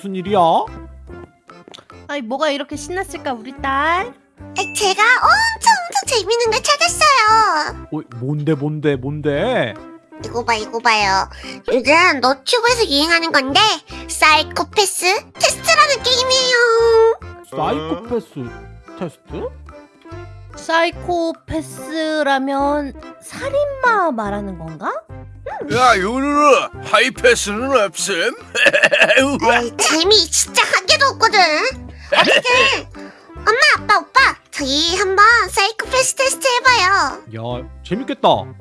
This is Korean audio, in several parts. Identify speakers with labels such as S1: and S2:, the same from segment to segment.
S1: 무슨 일이야?
S2: 아니 뭐가 이렇게 신났을까 우리 딸?
S3: 아, 제가 엄청 엄청 재밌는 걸 찾았어요.
S1: 어, 뭔데 뭔데 뭔데?
S3: 이거 봐, 이거 봐요. 요즘 너튜브에서 유행하는 건데 사이코패스 테스트라는 게임이에요.
S1: 사이코패스 테스트?
S2: 사이코패스라면 살인마 말하는 건가?
S4: 야 요루루 하이패스는 없음?
S3: 아이, 재미 진짜 한 개도 없거든. 어떻게? 엄마, 아빠, 오빠, 저희 한번 사이코 패스 테스트 해봐요.
S1: 야 재밌겠다.
S3: 엄청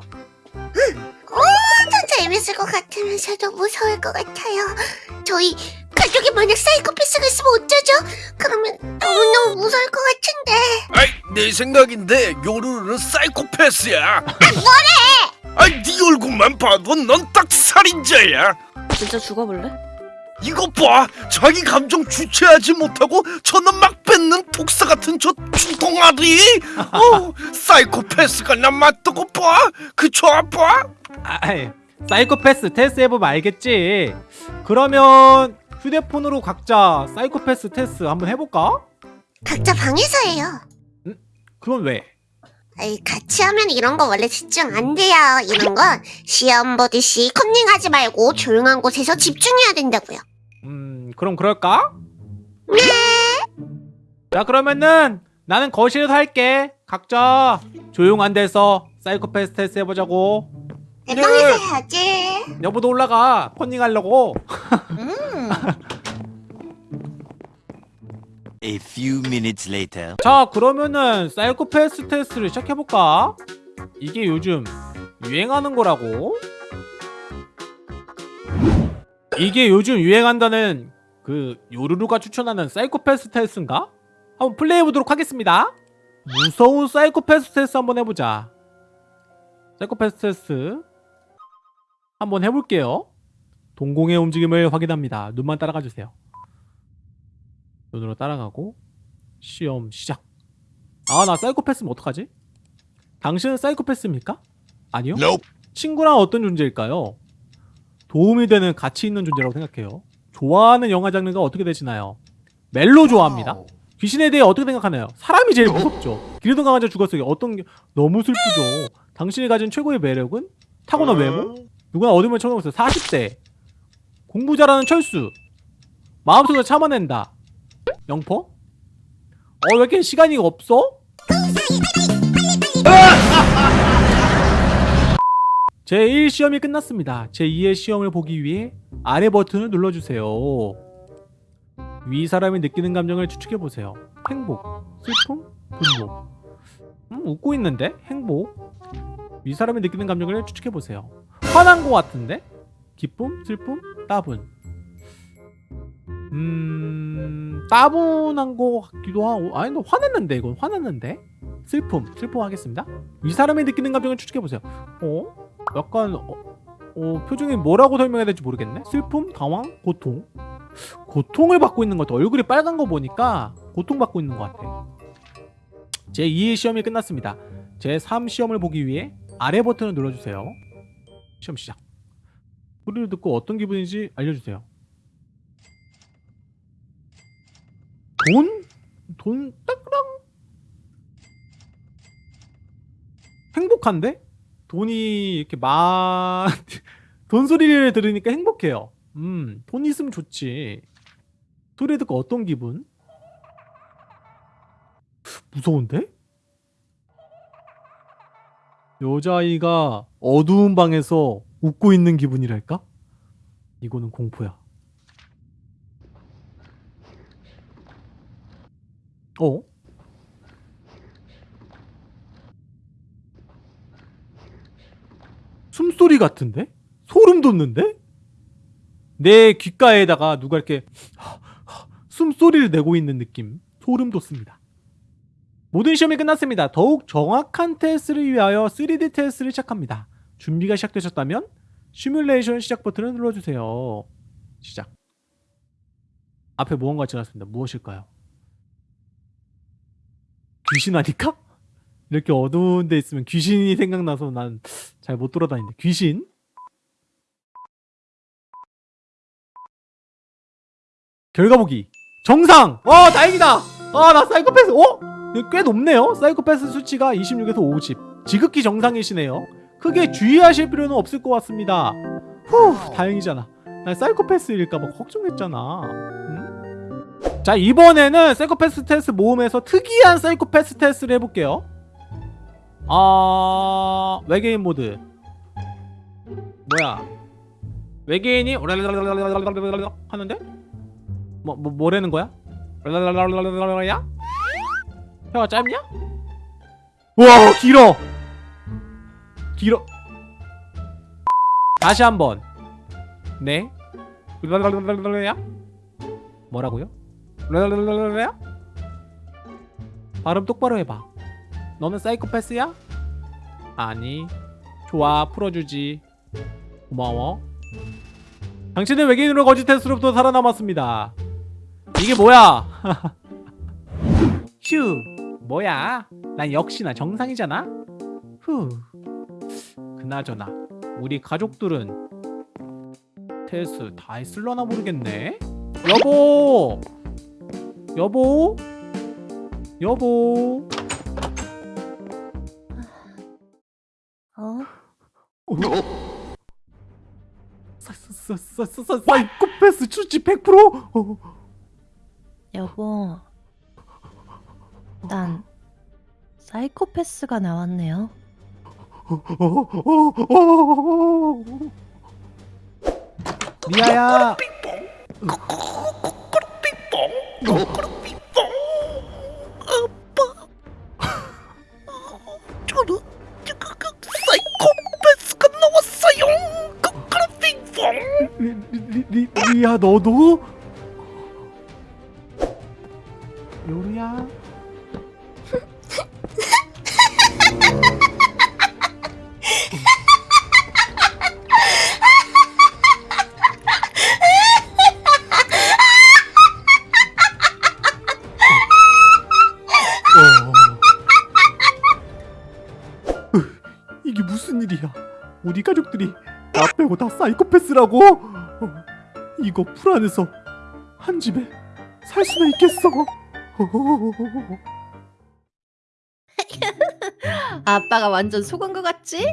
S3: 재밌을 것 같으면서도 무서울 것 같아요. 저희 가족이 만약 사이코패스가 있으면 어쩌죠? 그러면 너무너무 무서울 것 같은데.
S4: 아이 내 생각인데 요루루는 사이코패스야 뭐래? 아이 네 얼굴만 봐도 넌 딱 살인자야
S2: 진짜 죽어볼래?
S4: 이거 봐 자기 감정 주체하지 못하고 저는 막 뱉는 독사 같은 저 주동아리 어, 사이코패스가 나 맞다고 봐 그쵸 아빠?
S1: 아이, 사이코패스 테스트 해보면 알겠지. 그러면 휴대폰으로 각자 사이코패스 테스트 한번 해볼까?
S3: 각자 방에서 해요.
S1: 그건 왜?
S3: 아이, 같이 하면 이런 거 원래 집중 안 돼요. 이런 건 시험 보듯이 컨닝하지 말고 조용한 곳에서 집중해야 된다고요.
S1: 음 그럼 그럴까? 자 그러면은 나는 거실에서 할게. 각자 조용한 데서 사이코패스 테스트 해보자고.
S3: 네
S1: 네.
S3: 방에서 해야지.
S1: 여보도 올라가. 컨닝 하려고.
S2: 음.
S5: A few minutes later.
S1: 자 그러면은 사이코패스 테스트를 시작해볼까? 이게 요즘 유행하는 거라고? 이게 요즘 유행한다는 그 요루루가 추천하는 사이코패스 테스트인가? 한번 플레이해보도록 하겠습니다 무서운 사이코패스 테스트 한번 해보자 사이코패스 테스트 한번 해볼게요 동공의 움직임을 확인합니다 눈만 따라가주세요 눈으로 따라가고 시험 시작. 아, 나 사이코패스면 어떡하지? 당신은 사이코패스입니까? 아니요. 친구랑 어떤 존재일까요? 도움이 되는 가치 있는 존재라고 생각해요. 좋아하는 영화 장르가 어떻게 되시나요? 멜로 좋아합니다. 귀신에 대해 어떻게 생각하나요? 사람이 제일 무섭죠. 기르던 강아지 죽었어요. 어떤 게 너무 슬프죠. 당신이 가진 최고의 매력은 타고난 외모? 누구나 어디면 쳐놓았어요. 40대. 공부 잘하는 철수. 마음속에서 참아낸다. 영포? 어, 왜 이렇게 시간이 없어? 제1 시험이 끝났습니다. 제2의 시험을 보기 위해 아래 버튼을 눌러주세요. 위 사람이 느끼는 감정을 추측해보세요. 행복, 슬픔, 분노. 음, 웃고 있는데? 행복. 위 사람이 느끼는 감정을 추측해보세요. 화난 것 같은데? 기쁨, 슬픔, 따분. 음... 따분한 거 같기도 하고 아니 너 화났는데 이건 화났는데? 슬픔 슬픔 하겠습니다. 이 사람이 느끼는 감정을 추측해보세요. 어? 약간 어, 어, 표정이 뭐라고 설명해야 될지 모르겠네? 슬픔, 당황, 고통? 고통을 받고 있는 것 같아 얼굴이 빨간 거 보니까 고통받고 있는 것 같아. 제2의 시험이 끝났습니다. 제3 시험을 보기 위해 아래 버튼을 눌러주세요. 시험 시작. 소리를 듣고 어떤 기분인지 알려주세요 돈? 돈 따그랑 행복한데? 돈이 이렇게 많... 돈 소리를 들으니까 행복해요 음, 돈 있으면 좋지 소리 듣고 어떤 기분? 무서운데? 여자아이가 어두운 방에서 웃고 있는 기분이랄까? 이거는 공포야 어? 숨소리 같은데? 소름 돋는데? 내 귓가에다가 누가 이렇게 숨소리를 내고 있는 느낌 소름 돋습니다 모든 시험이 끝났습니다 더욱 정확한 테스트를 위하여 3D 테스트를 시작합니다 준비가 시작되셨다면 시뮬레이션 시작 버튼을 눌러주세요 시작 앞에 무언가 지났습니다 무엇일까요? 귀신 아닐까? 이렇게 어두운 데 있으면 귀신이 생각나서 난 잘 못 돌아다니는데. 귀신? 결과 보기. 정상! 어 다행이다! 아 나 사이코패스 어? 꽤 높네요. 사이코패스 수치가 26에서 50 지극히 정상이시네요. 크게 주의하실 필요는 없을 것 같습니다. 후 다행이잖아. 난 사이코패스일까봐 걱정했잖아. 응? 자 이번에는 사이코패스 테스트 모음에서 특이한 사이코패스 테스트를 해볼게요 아... 외계인 모드 뭐야 외계인이 하는데? 뭐, 뭐 뭐라는 거야? 야? 혀가 짧냐? 우와 길어! 길어 다시 한번 네? 야? 뭐라고요? 랄랄랄랄랄야 발음 똑바로 해봐 너는 사이코패스야? 아니 좋아 풀어주지. 고마워. 당신은 외계인으로 거짓 테스트로부터 살아남았습니다. 이게 뭐야? 휴 뭐야? 난 역시나 정상이잖아? 후 그나저나 우리 가족들은 테스트 다 했을려나 모르겠네. 여보 여보 여보
S2: 어?
S1: 사 사 사 사 사 사이코패스 수치 100%? 어,
S2: 여보. 난 사이코패스가 나왔네요.
S1: 그룹비뽕 아빠
S4: 저는 사이코패스가 나왔어요 그룹비뽕
S1: 리야 너도? 이게 무슨 일이야? 우리 가족들이 나 빼고 다 사이코패스라고? 어, 이거 불안해서 한 집에 살 수나 있겠어?
S2: 아빠가 완전 속은 것 같지?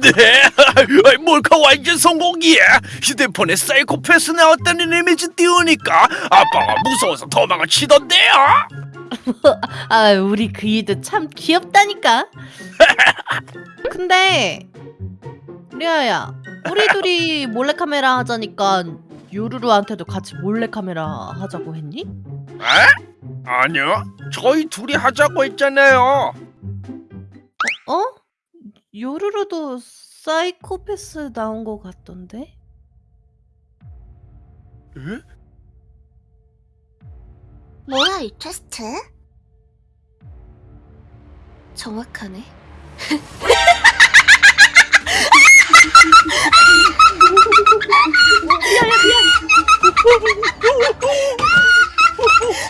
S4: 네 몰카 완전 성공이야 휴대폰에 사이코패스 나왔다는 이미지 띄우니까 아빠가 무서워서 도망을 치던데요
S2: 아, 우리 그이도 참 귀엽다니까. 근데 리아야, 우리 둘이 몰래카메라 하자니까 요루루한테도 같이 몰래카메라 하자고 했니?
S4: 에? 아니요 저희 둘이 하자고 했잖아요
S2: 어? 요루루도 사이코패스 나온 것 같던데?
S4: 에?
S3: 뭐야 이 퀘스트? 정확하네 미안해 미안